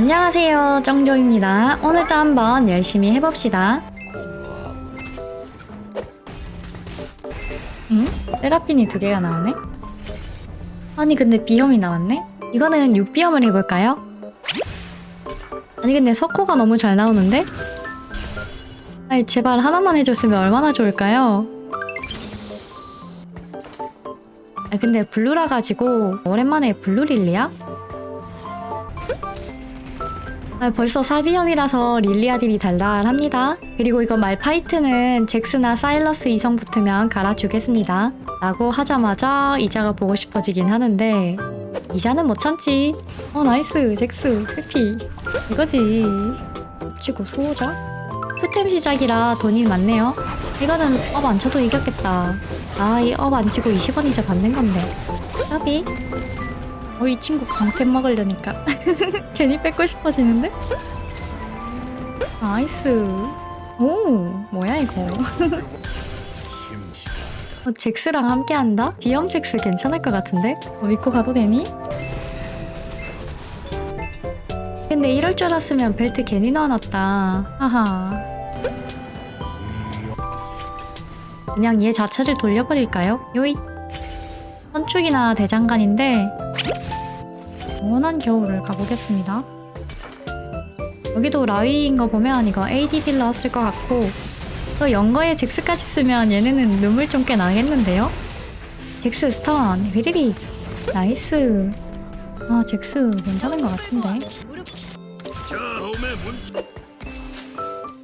안녕하세요 정조입니다 오늘도 한번 열심히 해봅시다 응? 세라핀이 두 개가 나오네? 아니 근데 비염이 나왔네? 이거는 6비염을 해볼까요? 아니 근데 석호가 너무 잘 나오는데? 아니 제발 하나만 해줬으면 얼마나 좋을까요? 아 근데 블루라 가지고 오랜만에 블루 릴리아야? 아, 벌써 사비염이라서 릴리아딜이 달달합니다. 그리고 이거 말파이트는 잭스나 사일러스 이성 붙으면 갈아주겠습니다. 라고 하자마자 이자가 보고 싶어지긴 하는데 이자는 못 참지. 어 nice 잭스 happy 이거지. 치고 소호자? 투템 시작이라 돈이 많네요. 이거는 업 안 쳐도 이겼겠다. 아 이 업 안 치고 20원 이자 받는 건데. 까비? 어, 이 친구 강템 먹으려니까 괜히 뺏고 싶어지는데? nice 오 뭐야 이거 어, 잭스랑 함께한다? 비염 잭스 괜찮을 것 같은데? 어, 믿고 가도 되니? 근데 이럴 줄 알았으면 벨트 괜히 넣어놨다 하하 그냥 얘 자체를 돌려버릴까요? 요이 선축이나 대장간인데 원한 겨울을 가보겠습니다. 여기도 라위인 거 보면 이거 AD 딜러 쓸 것 같고 또 연거에 잭스까지 쓰면 얘네는 눈물 좀 꽤 나겠는데요? 잭스 스턴 휘리리 나이스 아 잭스 괜찮은 것 같은데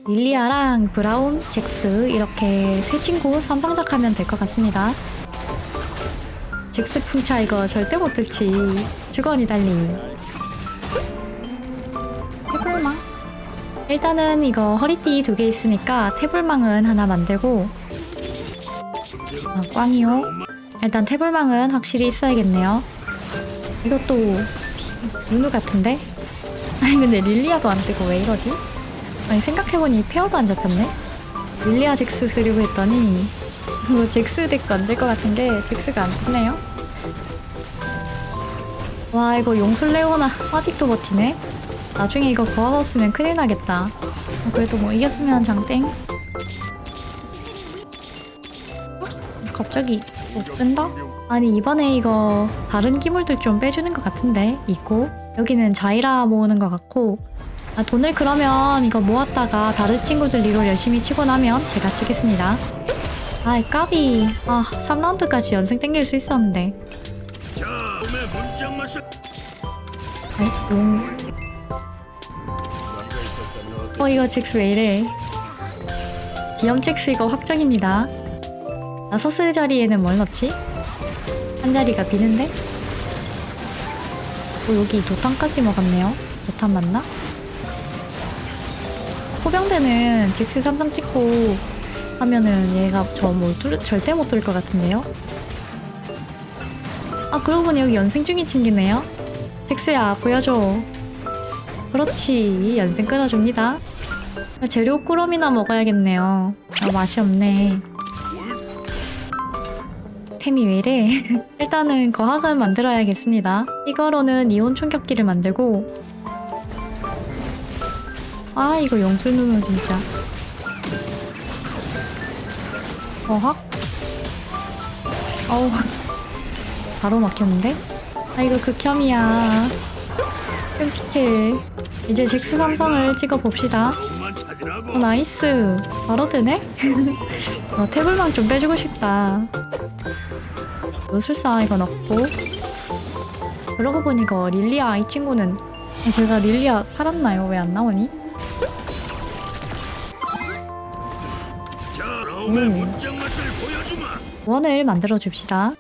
릴리아랑 브라운, 잭스 이렇게 세 친구 삼성작하면 될 것 같습니다. 잭스 풍차 이거 절대 못 들지. 주거니 달리. 태블망. 일단은 이거 허리띠 두 개 있으니까 태블망은 하나 만들고 아, 꽝이요. 일단 태블망은 확실히 있어야겠네요. 이것도 누누 같은데? 아니 근데 릴리아도 안 뜨고 왜 이러지? 아니 생각해보니 pair도 안 잡혔네? 릴리아 잭스 쓰려고 했더니 뭐 잭스 덱도 안 될 것 같은 게 잭스가 안 뜨네요. 와 이거 용술 레오나 아직도 버티네. 나중에 이거 없으면 큰일 나겠다. 어, 그래도 뭐 이겼으면 장땡. 어? 갑자기 못 뜬다? 아니 이번에 이거 다른 기물들 좀 빼주는 것 같은데 있고 여기는 자이라 모으는 것 같고 아, 돈을 그러면 이거 모았다가 다른 친구들 리로 열심히 치고 나면 제가 치겠습니다. 아이 까비 아 3라운드까지 연승 땡길 수 있었는데 아이 용. 어 이거 잭스 왜 이래 비염 잭스 이거 확정입니다 나 서슬 자리에는 뭘 넣지? 한 자리가 비는데? 어 여기 도탄까지 먹었네요 도탄 맞나? 호병대는 잭스 삼성 찍고 하면은 얘가 저뭐 절대 못 뚫을 것 같은데요? 아 그러고 보니 여기 연승 중이 챙기네요. 잭스야 보여줘. 그렇지 연승 끊어줍니다. 재료 꾸러미나 먹어야겠네요. 아 맛이 없네. 템이 왜 이래? 일단은 거학을 만들어야겠습니다. 이거로는 이온 충격기를 만들고. 아 이거 용술 누면 진짜 어학? 어우 바로 막혔는데? 아 이거 극혐이야 끔찍해 이제 잭스 삼성을 찍어봅시다 어 나이스 바로 되네? 어, 태블망 좀 빼주고 싶다 요술사 이거 넣고 그러고 보니 이거 릴리아 이 친구는 제가 릴리아 팔았나요? 왜 안 나오니? 음. 원을 만들어 줍시다.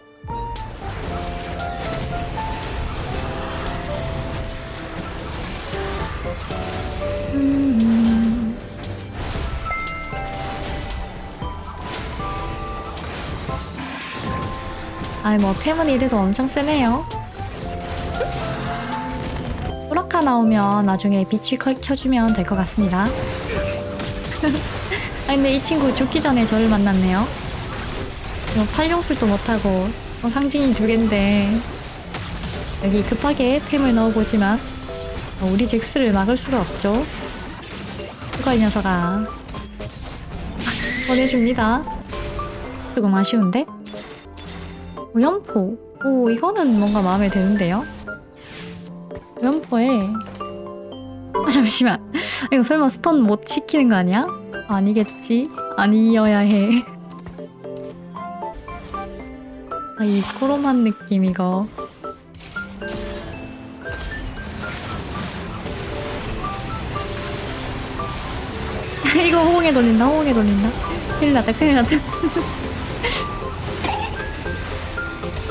음. 아이 뭐 템은 이래도 엄청 세네요. 소라카 나오면 나중에 빛이 켜- 켜주면 될 것 같습니다. 아 근데 이 친구 죽기 전에 저를 만났네요. 뭐 팔용술도 못하고 어, 상징이 두 갠데 여기 급하게 템을 넣어보지만 어, 우리 잭스를 막을 수가 없죠. 수가 이 녀석아. 보내줍니다. 조금 아쉬운데? 우연포. 오, 이거는 뭔가 마음에 드는데요? 우연포에. 아, 잠시만. 이거 설마 스턴 못 시키는 거 아니야? 아니겠지? 아니어야 해. 아, 이 코로만 느낌, 이거. 이거 호응에 돌린다, 호응에 돌린다. 큰일 났다, 큰일 났다.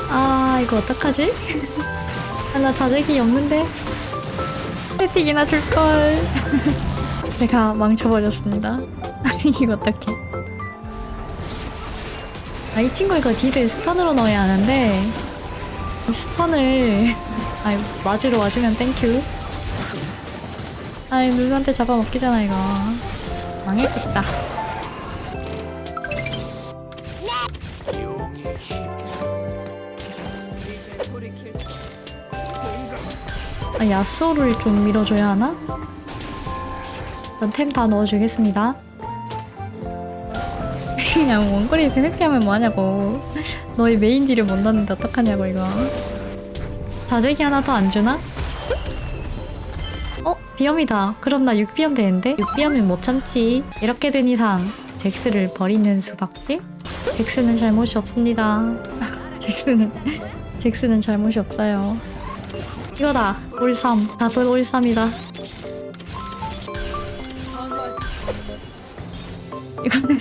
아, 이거 어떡하지? 아, 나 자제기 없는데? 세틱이나 줄걸. 내가 망쳐버렸습니다. 이거 어떡해. 아, 이 친구 이거 딜을 스턴으로 넣어야 하는데, 이 스턴을, 아이, 맞으러 와주면 땡큐. 아이, 누구한테 잡아먹기잖아, 이거. 망했겠다. 아, 야쏘를 좀 밀어줘야 하나? 일단 템 다 넣어주겠습니다. 그냥 원거리에서 회피하면 뭐하냐고. 너희 메인 딜을 못 넣는데 어떡하냐고, 이거. 자재기 하나 더 안 주나? 어? 비염이다. 그럼 나 6비염 되는데? 6비염은 못 참지. 이렇게 된 이상 잭스를 버리는 수밖에? 잭스는 잘못이 없습니다. 잭스는 잭스는 잘못이 없어요. 이거다. 올삼. 답은 올삼이다. 이거는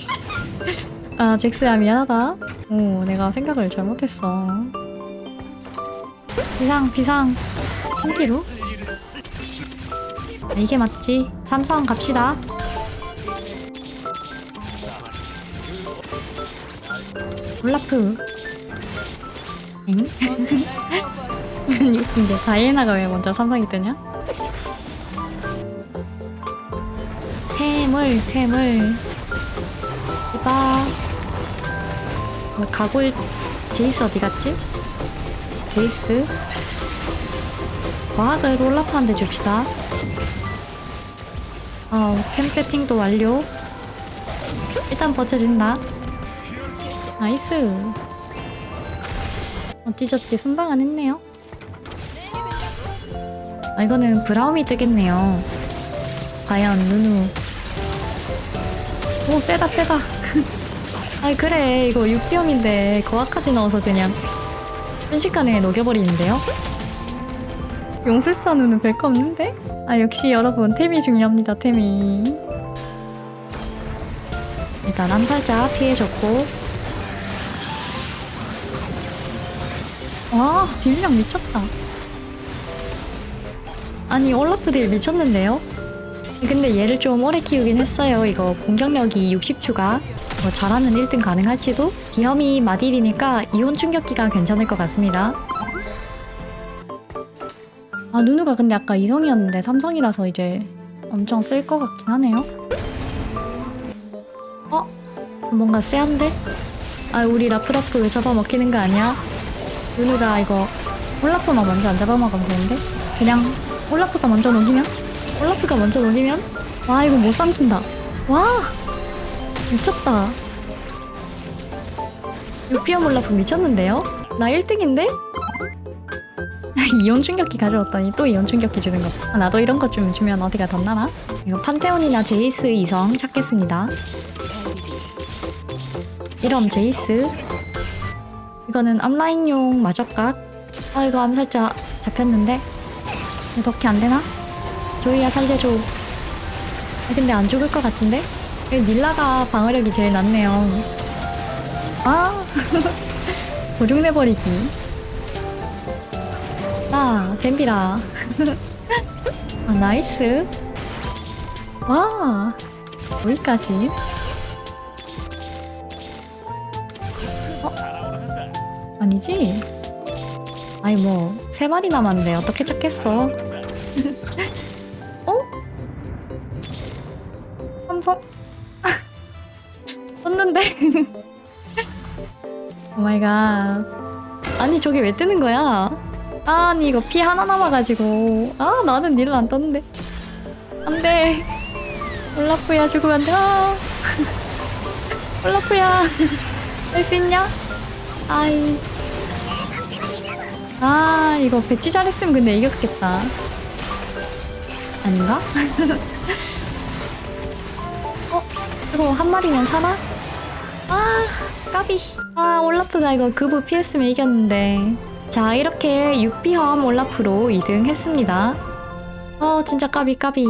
아 잭스야 미안하다. 오 내가 생각을 잘못했어. 비상 비상. 신기루? 아, 이게 맞지. 삼성 갑시다. 올라프. 엥? 이제 다이애나가 왜 먼저 삼성이 뜨냐? 태물 태물 이봐 뭐 가골 제이스 어디 갔지? 제이스? 거학을 올라프한테 줍시다. 어, 템 세팅도 완료. 일단 버텨진다. nice. 어찌저찌 순방은 했네요. 아 이거는 브라움이 뜨겠네요. 과연 누누. 오 세다 세다 아이 그래 이거 6비염인데 거학까지 넣어서 그냥 순식간에 녹여버리는데요 용술사 누누는 별거 없는데? 아 역시 여러분 템이 중요합니다 템이 일단 암살자 피해줬고 와 딜량 미쳤다 아니 올라프들 미쳤는데요? 근데 얘를 좀 오래 키우긴 했어요. 이거 공격력이 60추가 뭐 잘하면 1등 가능할지도? 비염이 마딜이니까 이온 충격기가 괜찮을 것 같습니다. 아 누누가 근데 아까 이성이었는데 삼성이라서 이제 엄청 쓸 것 같긴 하네요. 어? 뭔가 쎄한데? 아 우리 라프라프 왜 잡아먹히는 거 아니야? 누누가 이거 올라프만 먼저 안 잡아먹으면 되는데? 그냥 올라프가 먼저 녹이면? 올라프가 먼저 녹이면? 와 이거 못 삼킨다 와 미쳤다 유피어 올라프 미쳤는데요? 나 1등인데? 이온 충격기 가져왔더니 또 이온 충격기 주는 거 아, 나도 이런 거좀 주면 어디가 덧나나? 이거 판테온이나 제이스 이성 찾겠습니다 이럼 제이스 이거는 앞라인용 마적각 아 이거 암살자 잡혔는데 이거 덕이 안되나? 조이야 살려줘 아, 근데 안 죽을 것 같은데? 여기 닐라가 방어력이 제일 낮네요 아 도중내버리기 나 댐비라 아 나이스 와 여기까지 어? 아니지? 아니 뭐 세 마리 남았는데 어떻게 찾겠어 어? 삼성? 썼는데? oh my god 아니 저게 왜 뜨는 거야? 아니 이거 피 하나 남아가지고 아 나는 닐라 안 떴는데 안돼 올라프야 죽으면 안돼 아. 올라프야 할 수 있냐? 아이 아 이거 배치 잘했으면 근데 이겼겠다 아닌가? 어? 이거 한 마리면 사나? 아 까비. 아 올라프가 이거 그부 피했으면 이겼는데. 자 이렇게 6비험 올라프로 2등 했습니다. 어 진짜 까비 까비